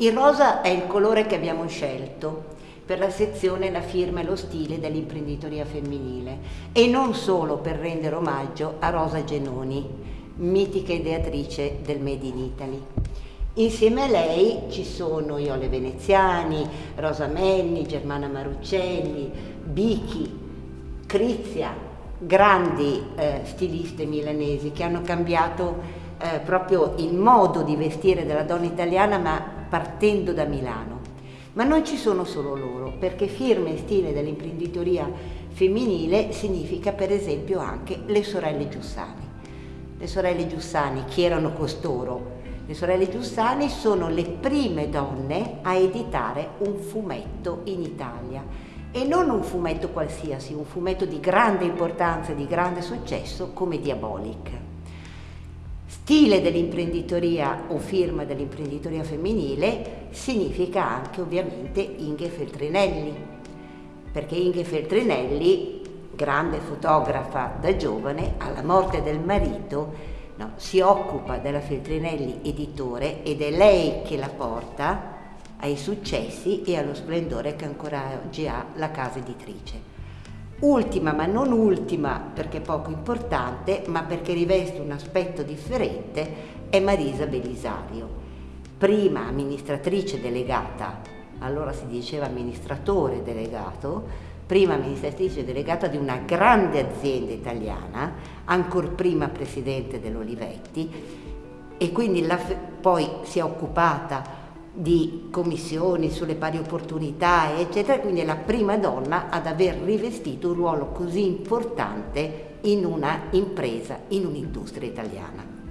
Il rosa è il colore che abbiamo scelto per la sezione La firma e lo stile dell'imprenditoria femminile e non solo per rendere omaggio a Rosa Genoni, mitica ideatrice del Made in Italy. Insieme a lei ci sono Iole Veneziani, Rosa Menni, Germana Maruccelli, Bichi, Crizia, grandi eh, stiliste milanesi che hanno cambiato eh, proprio il modo di vestire della donna italiana ma partendo da Milano. Ma non ci sono solo loro, perché firma e stile dell'imprenditoria femminile significa per esempio anche le sorelle Giussani. Le sorelle Giussani, chi erano costoro? Le sorelle Giussani sono le prime donne a editare un fumetto in Italia e non un fumetto qualsiasi, un fumetto di grande importanza e di grande successo come Diabolic. Stile dell'imprenditoria o firma dell'imprenditoria femminile significa anche ovviamente Inge Feltrinelli, perché Inge Feltrinelli, grande fotografa da giovane, alla morte del marito no, si occupa della Feltrinelli editore ed è lei che la porta ai successi e allo splendore che ancora oggi ha la casa editrice. Ultima, ma non ultima perché poco importante, ma perché riveste un aspetto differente, è Marisa Belisario. Prima amministratrice delegata, allora si diceva amministratore delegato, prima amministratrice delegata di una grande azienda italiana, ancora prima presidente dell'Olivetti e quindi la, poi si è occupata di commissioni sulle pari opportunità, eccetera, quindi è la prima donna ad aver rivestito un ruolo così importante in una impresa, in un'industria italiana.